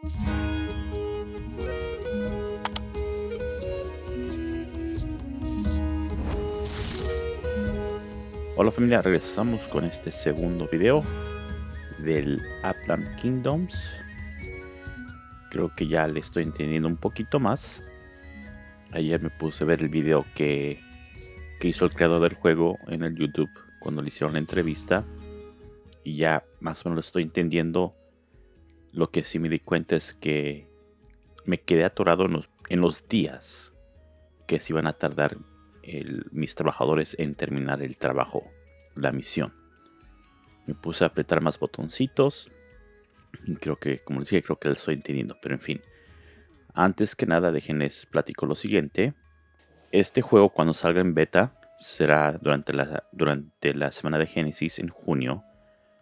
Hola familia, regresamos con este segundo video del Upland Kingdoms. Creo que ya le estoy entendiendo un poquito más. Ayer me puse a ver el video que, que hizo el creador del juego en el YouTube cuando le hicieron la entrevista. Y ya más o menos lo estoy entendiendo. Lo que sí me di cuenta es que me quedé atorado en los, días que se iban a tardar mis trabajadores en terminar el trabajo, la misión. Me puse a apretar más botoncitos. Y creo que, como les dije, creo que lo estoy entendiendo. Pero en fin. Antes que nada, déjenles platico lo siguiente. Este juego cuando salga en beta será durante la, durante la semana de Génesis en junio.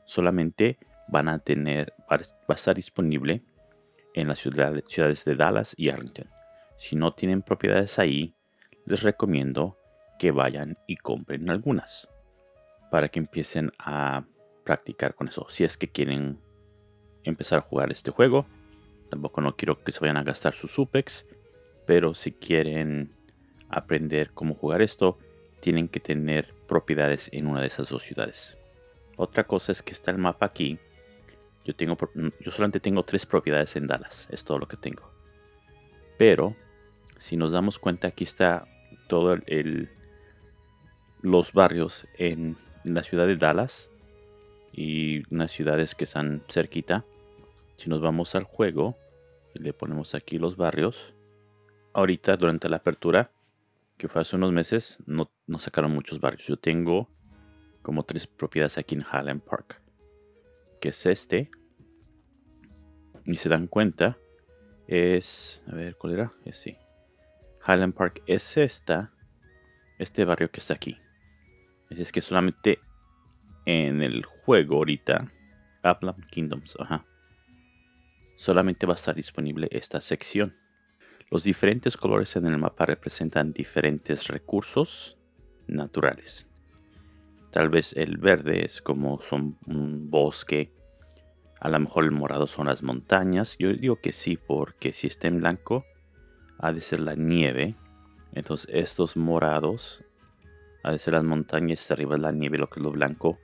Solamente van a tener, va a estar disponible en las ciudades de Dallas y Arlington. Si no tienen propiedades ahí, les recomiendo que vayan y compren algunas para que empiecen a practicar con eso. Si es que quieren empezar a jugar este juego, tampoco no quiero que se vayan a gastar sus UPEX, pero si quieren aprender cómo jugar esto, tienen que tener propiedades en una de esas dos ciudades. Otra cosa es que está el mapa aquí. Yo, tengo, yo solamente tengo tres propiedades en Dallas, es todo lo que tengo. Pero, si nos damos cuenta, aquí está todos los barrios en la ciudad de Dallas y unas ciudades que están cerquita. Si nos vamos al juego y le ponemos aquí los barrios, ahorita durante la apertura, que fue hace unos meses, no, no sacaron muchos barrios. Yo tengo como tres propiedades aquí en Highland Park, que es este. Y se dan cuenta, es, a ver, ¿cuál era? Es sí. Highland Park es esta, este barrio que está aquí. Así es que solamente en el juego ahorita, Upland Kingdoms, ajá, solamente va a estar disponible esta sección. Los diferentes colores en el mapa representan diferentes recursos naturales. Tal vez el verde es como son un bosque. A lo mejor el morado son las montañas. Yo digo que sí, porque si está en blanco, ha de ser la nieve. Entonces estos morados ha de ser las montañas, arriba es la nieve, lo que es lo blanco.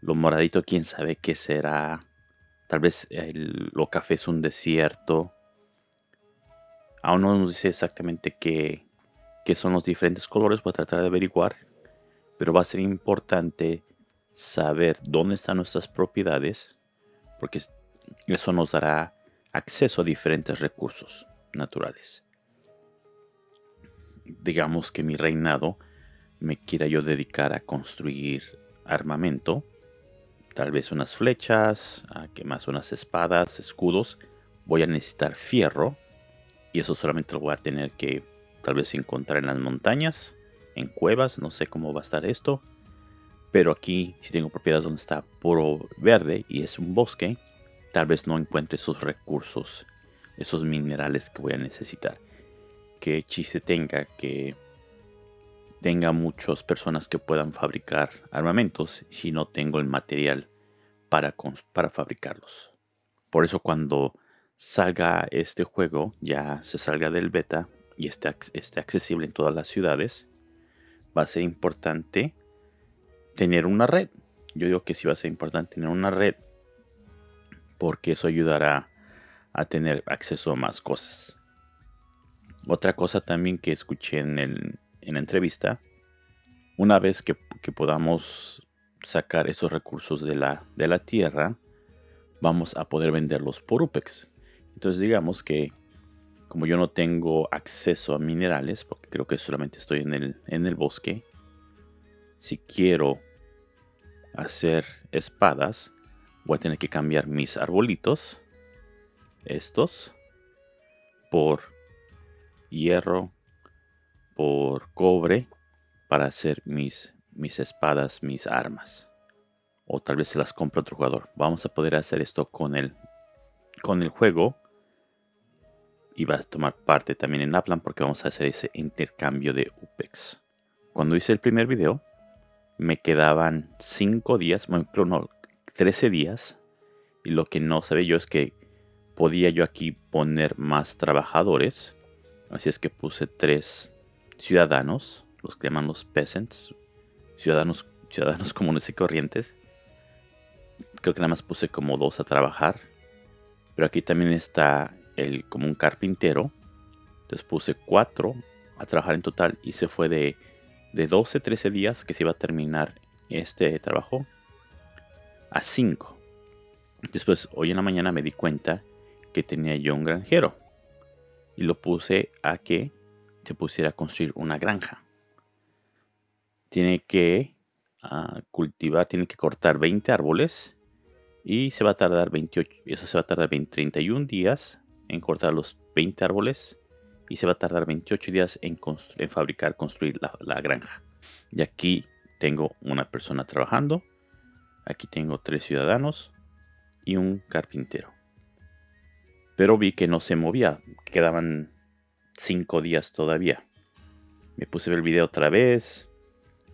Lo moradito, quién sabe qué será. Tal vez lo café es un desierto. Aún no nos dice exactamente qué, qué son los diferentes colores. Voy a tratar de averiguar. Pero va a ser importante saber dónde están nuestras propiedades. Porque eso nos dará acceso a diferentes recursos naturales. Digamos que mi reinado me quiera yo dedicar a construir armamento, tal vez unas flechas, a que más unas espadas, escudos, voy a necesitar fierro y eso solamente lo voy a tener que tal vez encontrar en las montañas, en cuevas, no sé cómo va a estar esto, pero aquí si tengo propiedades donde está puro verde y es un bosque, tal vez no encuentre esos recursos esos minerales que voy a necesitar. Que chiste tenga que tenga muchas personas que puedan fabricar armamentos si no tengo el material para, para fabricarlos. Por eso cuando salga este juego, ya se salga del beta y esté, esté accesible en todas las ciudades, va a ser importante tener una red. Yo digo que sí va a ser importante tener una red porque eso ayudará a tener acceso a más cosas. Otra cosa también que escuché en, el, en la entrevista, una vez que, podamos sacar esos recursos de la, de la tierra, vamos a poder venderlos por UPEX. Entonces digamos que como yo no tengo acceso a minerales, porque creo que solamente estoy en el, en el bosque, si quiero hacer espadas, voy a tener que cambiar mis arbolitos estos por hierro, por cobre para hacer mis, mis espadas, mis armas. O tal vez se las compre otro jugador. Vamos a poder hacer esto con el, con el juego. Y va a tomar parte también en Upland porque vamos a hacer ese intercambio de UPEX. Cuando hice el primer video, me quedaban 5 días, bueno, no, 13 días. Y lo que no sabía yo es que podía yo aquí poner más trabajadores. Así es que puse tres ciudadanos, los que llaman los peasants, ciudadanos, ciudadanos comunes y corrientes. Creo que nada más puse como dos a trabajar. Pero aquí también está el como un carpintero. Entonces puse cuatro a trabajar en total y se fue de, de 12, 13 días que se iba a terminar este trabajo a 5. Después, hoy en la mañana me di cuenta que tenía yo un granjero y lo puse a que se pusiera a construir una granja. Tiene que ah, cultivar, tiene que cortar 20 árboles y se va a tardar 28, eso se va a tardar 31 días en cortar los 20 árboles y se va a tardar 28 días en, fabricar, construir la, granja. Y aquí tengo una persona trabajando, aquí tengo tres ciudadanos y un carpintero. Pero vi que no se movía, quedaban 5 días todavía. Me puse a ver el video otra vez.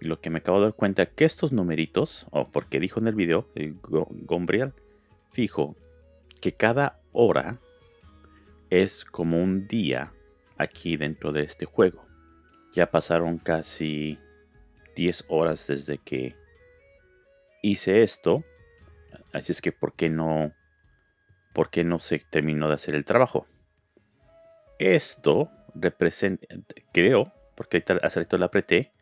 Y lo que me acabo de dar cuenta que estos numeritos, o porque dijo en el video, el Gombriel, dijo que cada hora es como un día aquí dentro de este juego. Ya pasaron casi 10 horas desde que hice esto. Así es que, ¿por qué no, por qué no se terminó de hacer el trabajo? Esto representa, creo, porque hace rato la apreté,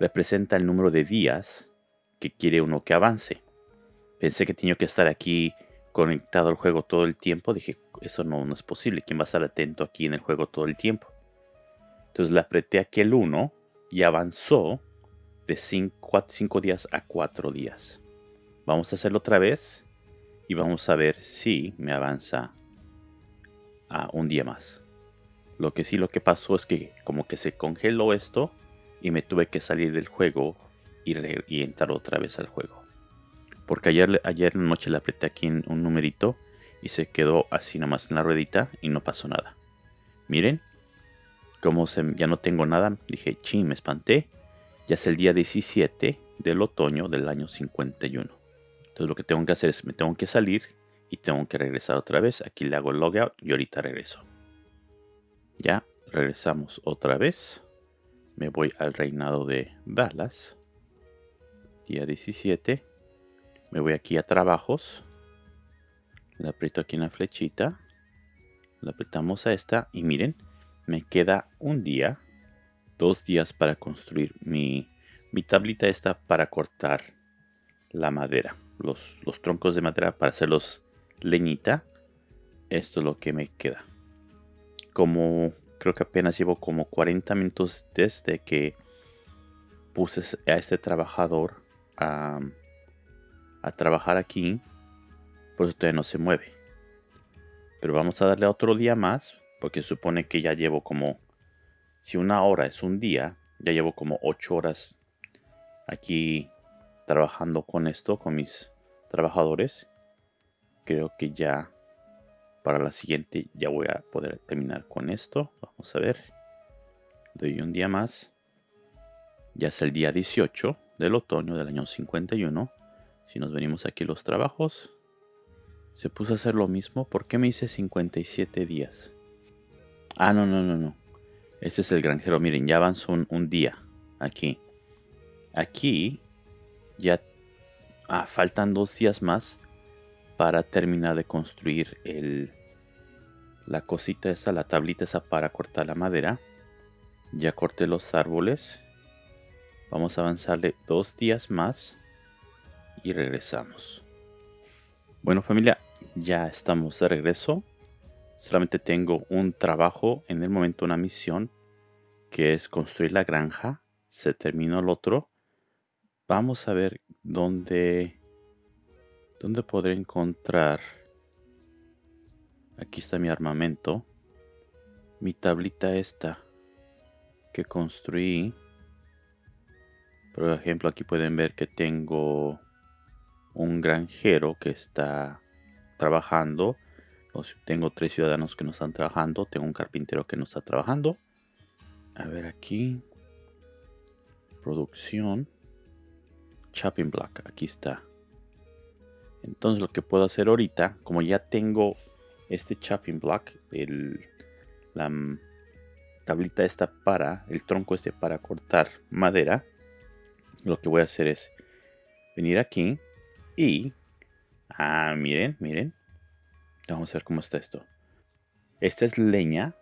representa el número de días que quiere uno que avance. Pensé que tenía que estar aquí conectado al juego todo el tiempo. Dije, eso no, es posible. ¿Quién va a estar atento aquí en el juego todo el tiempo? Entonces le apreté aquel 1 y avanzó de 5 días a 4 días. Vamos a hacerlo otra vez y vamos a ver si me avanza a un día más. Lo que sí lo que pasó es que como que se congeló esto y me tuve que salir del juego y entrar otra vez al juego. Porque ayer, ayer noche le apreté aquí un numerito y se quedó así nomás en la ruedita y no pasó nada. Miren, como ya no tengo nada, dije, ching, me espanté. Ya es el día 17 del otoño del año 51. Entonces lo que tengo que hacer es, me tengo que salir y tengo que regresar otra vez. Aquí le hago logout y ahorita regreso. Ya regresamos otra vez. Me voy al reinado de Dallas. Día 17. Me voy aquí a trabajos. Le aprieto aquí en la flechita. Le apretamos a esta. Y miren, me queda un día. Dos días para construir mi, mi tablita esta para cortar la madera. Los, los troncos de madera para hacerlos leñita. Esto es lo que me queda como creo que apenas llevo como 40 minutos desde que puse a este trabajador a, trabajar aquí. Por eso todavía no se mueve. Pero vamos a darle otro día más. Porque supone que ya llevo como... Si una hora es un día, ya llevo como 8 horas aquí trabajando con esto, con mis trabajadores. Creo que ya para la siguiente ya voy a poder terminar con esto. Vamos a ver. Doy un día más. Ya es el día 18 del otoño del año 51. Si nos venimos aquí los trabajos. Se puso a hacer lo mismo. ¿Por qué me hice 57 días? Ah, no, no, no, no. Este es el granjero. Miren, ya avanzó un, día. Aquí. Aquí ya ah, faltan dos días más para terminar de construir el, la cosita esa, la tablita esa para cortar la madera. Ya corté los árboles. Vamos a avanzarle dos días más y regresamos. Bueno familia, ya estamos de regreso. Solamente tengo un trabajo, en el momento una misión, que es construir la granja. Se terminó el otro. Vamos a ver dónde, dónde podré encontrar Aquí está mi armamento. Mi tablita esta que construí. Por ejemplo, aquí pueden ver que tengo un granjero que está trabajando. Tengo tres ciudadanos que no están trabajando. Tengo un carpintero que no está trabajando. A ver aquí. Producción. Chopping block. Aquí está. Entonces lo que puedo hacer ahorita, como ya tengo este chopping block, la tablita esta para, el tronco este para cortar madera, lo que voy a hacer es venir aquí y, ah, miren, miren, vamos a ver cómo está esto. Esta es leña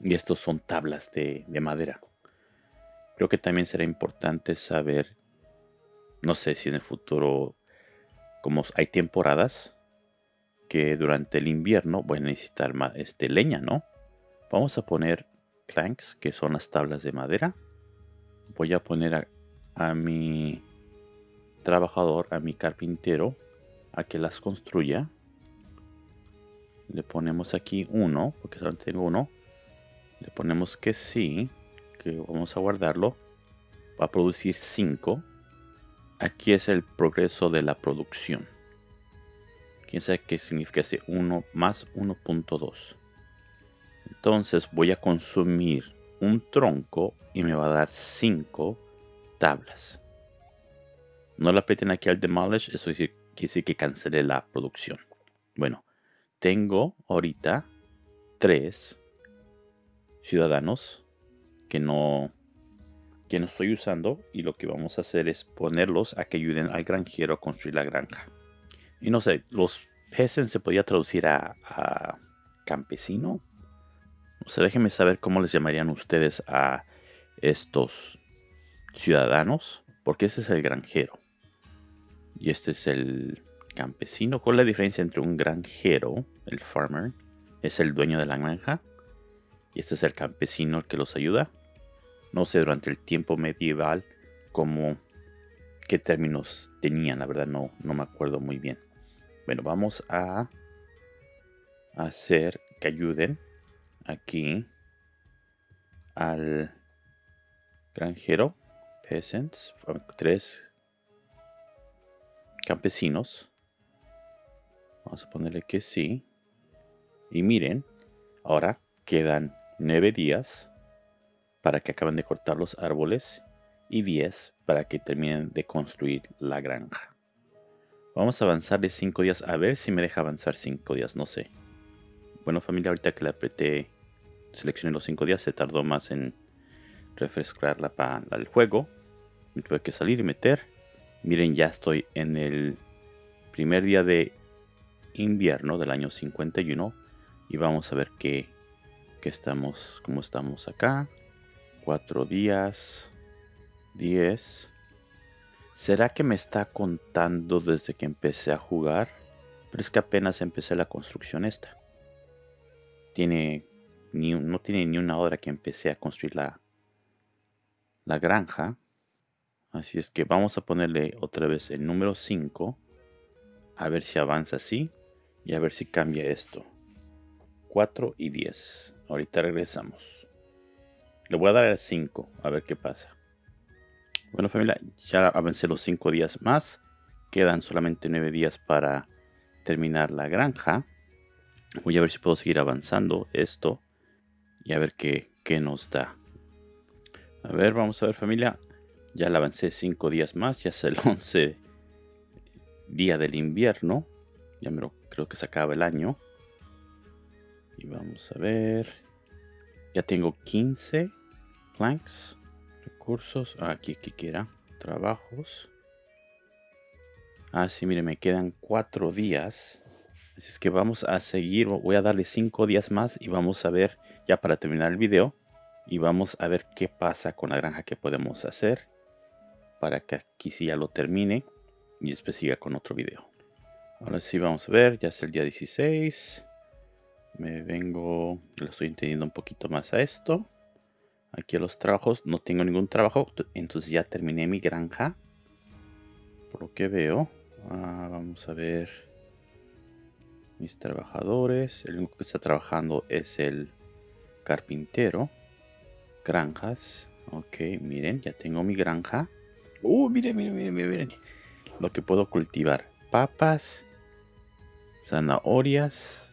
y estos son tablas de, de madera. Creo que también será importante saber, no sé si en el futuro, como hay temporadas, que durante el invierno voy a necesitar más, este, leña, ¿no? Vamos a poner planks, que son las tablas de madera. Voy a poner a, mi trabajador, a mi carpintero, a que las construya. Le ponemos aquí uno, porque solo tengo uno. Le ponemos que sí, que vamos a guardarlo. Va a producir 5. Aquí es el progreso de la producción. Quién sabe qué significa ese 1 más 1.2. Entonces voy a consumir un tronco y me va a dar 5 tablas. No la aprieten aquí al demolish, eso quiere decir que cancele la producción. Bueno, tengo ahorita 3 ciudadanos que no, que no estoy usando y lo que vamos a hacer es ponerlos a que ayuden al granjero a construir la granja. Y no sé, los peasants se podía traducir a, campesino o sea, déjenme saber cómo les llamarían ustedes a estos ciudadanos, porque este es el granjero y este es el campesino. ¿Cuál es la diferencia entre un granjero, el farmer, es el dueño de la granja y este es el campesino que los ayuda? No sé durante el tiempo medieval cómo qué términos tenían, la verdad no, no me acuerdo muy bien. Bueno, vamos a hacer que ayuden aquí al granjero, peasants, tres campesinos. Vamos a ponerle que sí. Y miren, ahora quedan nueve días para que acaben de cortar los árboles y 10 para que terminen de construir la granja. Vamos a avanzar de 5 días a ver si me deja avanzar 5 días, no sé. Bueno familia, ahorita que le apreté, seleccioné los 5 días, se tardó más en refrescarla para el juego. Me tuve que salir y meter. Miren, ya estoy en el primer día de invierno del año 51. Y vamos a ver qué, estamos, cómo estamos acá. 4 días. 10. ¿Será que me está contando desde que empecé a jugar? Pero es que apenas empecé la construcción esta tiene ni, no tiene ni una hora que empecé a construir la, la granja. Así es que vamos a ponerle otra vez el número 5. A ver si avanza así. Y a ver si cambia esto. 4 y 10. Ahorita regresamos. Le voy a dar el 5. A ver qué pasa. Bueno familia, ya avancé los 5 días más. Quedan solamente 9 días para terminar la granja. Voy a ver si puedo seguir avanzando esto y a ver qué, nos da. A ver, vamos a ver familia. Ya le avancé 5 días más, ya es el 11 día del invierno. Ya me lo, creo que se acaba el año. Y vamos a ver. Ya tengo 15 planks, recursos. Ah, aquí, aquí quiera. Trabajos. Ah, sí, mire, me quedan 4 días Así es que vamos a seguir, voy a darle 5 días más y vamos a ver ya para terminar el video. Y vamos a ver qué pasa con la granja que podemos hacer. Para que aquí sí ya lo termine y después siga con otro video. Ahora sí vamos a ver, ya es el día 16. Me vengo, lo estoy entendiendo un poquito más a esto. Aquí a los trabajos, no tengo ningún trabajo, entonces ya terminé mi granja. Por lo que veo, ah, vamos a ver mis trabajadores. El único que está trabajando es el carpintero. Granjas. Ok, miren, ya tengo mi granja. Uh, miren, miren, miren, miren. Lo que puedo cultivar. Papas. Zanahorias.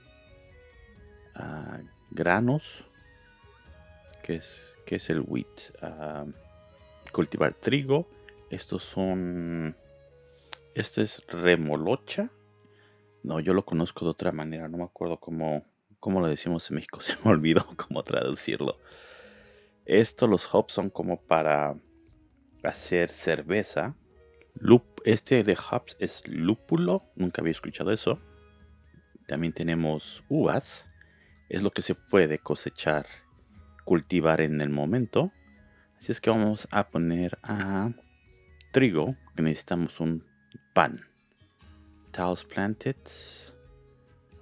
Ah, granos. ¿Qué es, qué es el wheat? Ah, cultivar trigo. Estos son... Este es remolocha No, yo lo conozco de otra manera. No me acuerdo cómo, cómo lo decimos en México. Se me olvidó cómo traducirlo. Esto, los hops son como para hacer cerveza. este de hops es lúpulo. Nunca había escuchado eso. También tenemos uvas. Es lo que se puede cosechar, cultivar en el momento. Así es que vamos a poner a trigo, que necesitamos un pan. Tiles planted.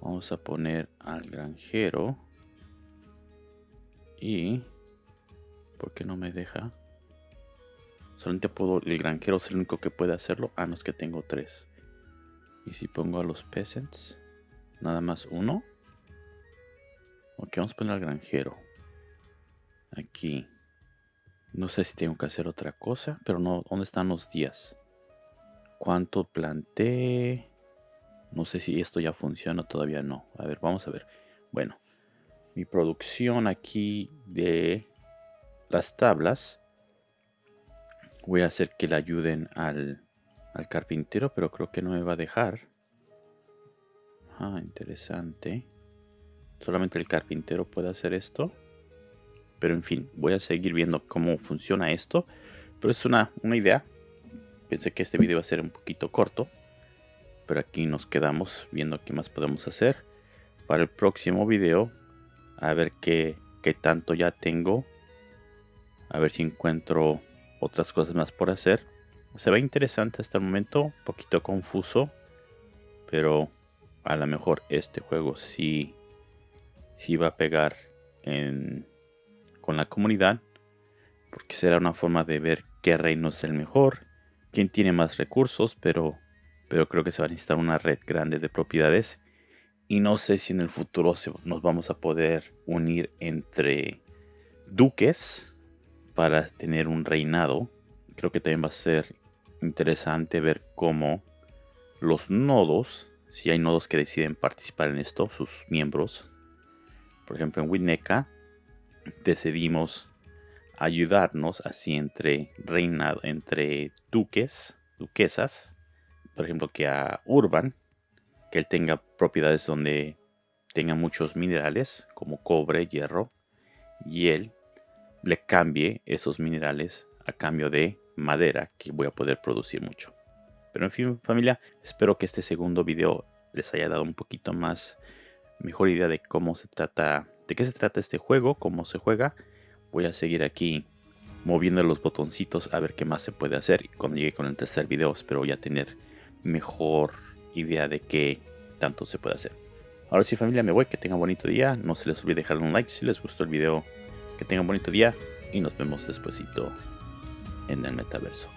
Vamos a poner al granjero. Y ¿Por qué no me deja? Solamente puedo... El granjero es el único que puede hacerlo. No es que tengo tres. Y si pongo a los peasants... Nada más uno. Ok, vamos a poner al granjero. Aquí. No sé si tengo que hacer otra cosa. Pero no... ¿Dónde están los días? ¿Cuánto planté? No sé si esto ya funciona. Todavía no. A ver, vamos a ver. Bueno. Mi producción aquí de las tablas. Voy a hacer que le ayuden al, al carpintero, pero creo que no me va a dejar. Ah, interesante. Solamente el carpintero puede hacer esto. Pero en fin, voy a seguir viendo cómo funciona esto. Pero es una, una idea. Pensé que este video iba a ser un poquito corto. Pero aquí nos quedamos viendo qué más podemos hacer. Para el próximo video, a ver qué, qué tanto ya tengo a ver si encuentro otras cosas más por hacer. Se ve interesante hasta el momento, un poquito confuso, pero a lo mejor este juego sí, sí va a pegar con la comunidad, porque será una forma de ver qué reino es el mejor, quién tiene más recursos, pero, pero creo que se va a necesitar una red grande de propiedades. Y no sé si en el futuro nos vamos a poder unir entre duques para tener un reinado. Creo que también va a ser interesante ver cómo los nodos, si hay nodos que deciden participar en esto, sus miembros. Por ejemplo, en Winneca decidimos ayudarnos así entre reinado, entre duques, duquesas. Por ejemplo, que a Urban, que él tenga propiedades donde tenga muchos minerales como cobre, hierro, y él le cambie esos minerales a cambio de madera que voy a poder producir mucho. Pero en fin familia, espero que este segundo video les haya dado un poquito más mejor idea de cómo se trata, de qué se trata este juego, cómo se juega. Voy a seguir aquí moviendo los botoncitos a ver qué más se puede hacer. Y cuando llegue con el tercer video espero ya tener mejor idea de qué tanto se puede hacer. Ahora sí familia, me voy, que tengan bonito día. No se les olvide dejar un like si les gustó el video que tengan un bonito día y nos vemos despuesito en el metaverso.